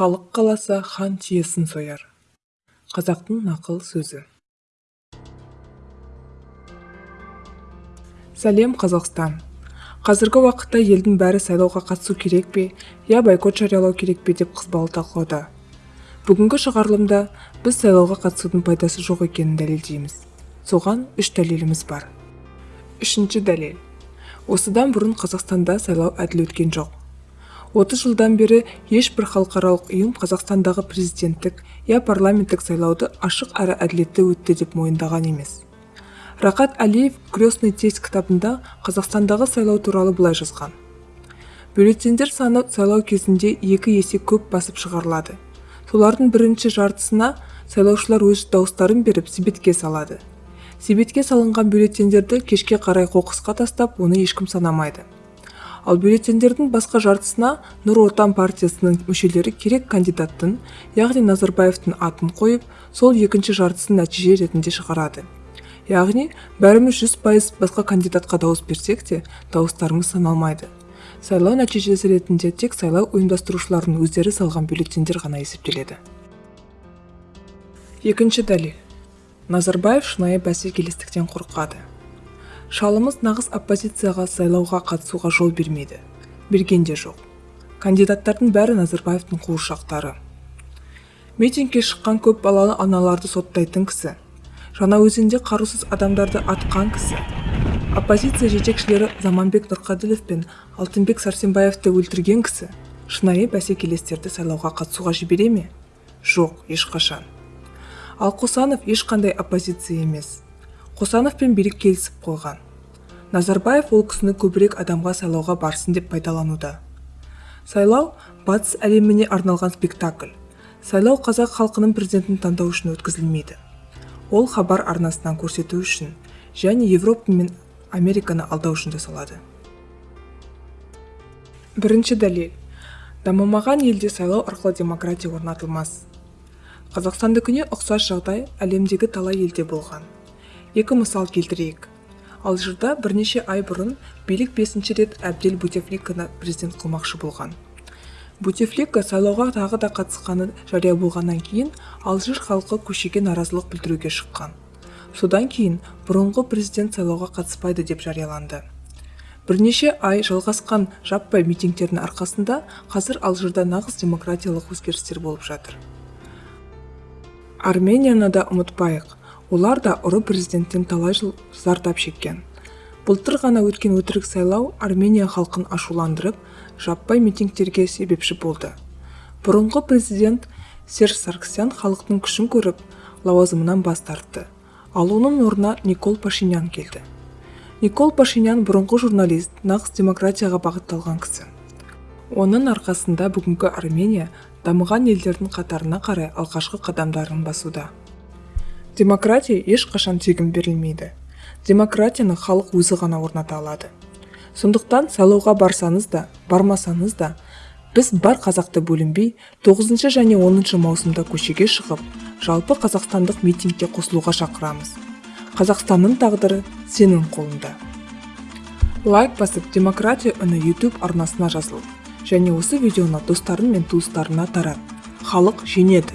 халық қаласа хан түйесін сояр. Қазақтың нақыл сөзі. Сәлем қазақстан. Қазіргі уақытта елдің бәрі сайлауға қатысу керек пе я бойкот жариялау керек пе деп қызбалы талқылауда. Бүгінгі шығарылымда біз сайлауға қатысудың пайдасы жоқ екенін дәлелдейміз. Соған үш дәлеліміз бар. Үшінші дәлел. Осыдан бұрын қазақстанда сайлау әділ өткен жоқ. 30 жылдан бері ешбір халықаралық ұйым қазақстандағы президенттік я парламенттік сайлауды ашық әрі әділетті өтті деп мойындаған емес. Рақат әлиев крестный тесть кітабында қазақстандағы сайлау туралы былай жазған. Бюллетендер саны сайлау кезінде екі есе көп басып шығарылады. Солардың бірінші жартысына сайлаушылар өз дауыстарын беріп себетке салады. Себетке салынған бюллетендерді кешке қарай қоқысқа тастап оны ешкім санамайды. Ал бюллетендердің басқа жартысына нұр отан партиясының мүшелері керек кандидаттың яғни назарбаевтың атын қойып сол екінші жартысын нәтиже ретінде шығарады. Яғни бәріміз жүз пайыз басқа кандидатқа дауыс берсек те дауыстарымыз саналмайды. Сайлау нәтижесі ретінде тек сайлау ұйымдастырушылардың өздері салған бюллетендер ғана есептеледі. Екінші дәлел. Назарбаев шынайы бәсекелестіктен қорқады. Шалымыз нағыз оппозицияға сайлауға қатысуға жол бермейді. Берген де жоқ. Кандидаттардың бәрі назарбаевтың қуыршақтары. Митингке шыққан көп балалы аналарды соттайтын кісі. Жаңаөзенде қарусыз адамдарды атқан кісі. Оппозиция жетекшілері заманбек нұрқаділов пен алтынбек сәрсенбаевты өлтірген кісі. Шынайы бәсекелестерді сайлауға қатысуға жібере ме? Жоқ ешқашан. Ал қосанов ешқандай оппозиция емес. Қосановпен билік келісіп қойған. Назарбаев ол кісіні көбірек адамға сайлауға барсын деп пайдалануда. Сайлау батыс әлеміне арналған спектакль. Сайлау қазақ халқының президентін таңдау үшін өткізілмейді. Ол хабар арнасынан көрсету үшін және европа мен американы алдау үшін жасалады. Бірінші дәлел дамымаған елде сайлау арқылы демократия орнатылмас. Қазақстандікіне ұқсас жағдай әлемдегі талай елде болған. Екі мысал келтірейік. Алжирда бірнеше ай бұрын билік бесінші рет әбдел бутефликаны президент қылмақшы болған. Бутефлика сайлауға тағы да қатысқаны жария болғаннан кейін алжир халқы көшеге наразылық білдіруге шыққан. Содан кейін бұрынғы президент сайлауға қатыспайды деп жарияланды. Бірнеше ай жалғасқан жаппай митингтердің арқасында қазір алжирда нағыз демократиялық өзгерістер болып жатыр. Арменияны да ұмытпайық. Олар да ұры президенттен талай жыл зардап шеккен. Былтыр ғана өткен өтірік сайлау армения халқын ашуландырып жаппай митингтерге себепші болды. Бұрынғы президент серж сарксян халықтың күшін көріп лауазымынан бас тартты. Ал оның орнына никол пашинян келді. Никол пашинян бұрынғы журналист нағыз демократияға бағытталған кісі. Оның арқасында бүгінгі армения дамыған елдердің қатарына қарай алғашқы қадамдарын басуда. Демократия ешқашан тегін берілмейді. Демократияны халық өзі ғана орната алады. Сондықтан сайлауға барсаңыз да бармасаңыз да біз бар қазақты бөлінбей 9 және 10 маусымда көшеге шығып жалпы қазақстандық митингке қосылуға шақырамыз. Қазақстанның тағдыры сенің қолында лайк басып демократия үні YouTube арнасына жазыл. Және осы видеоны достарың мен туыстарына тарат. Халық жеңеді.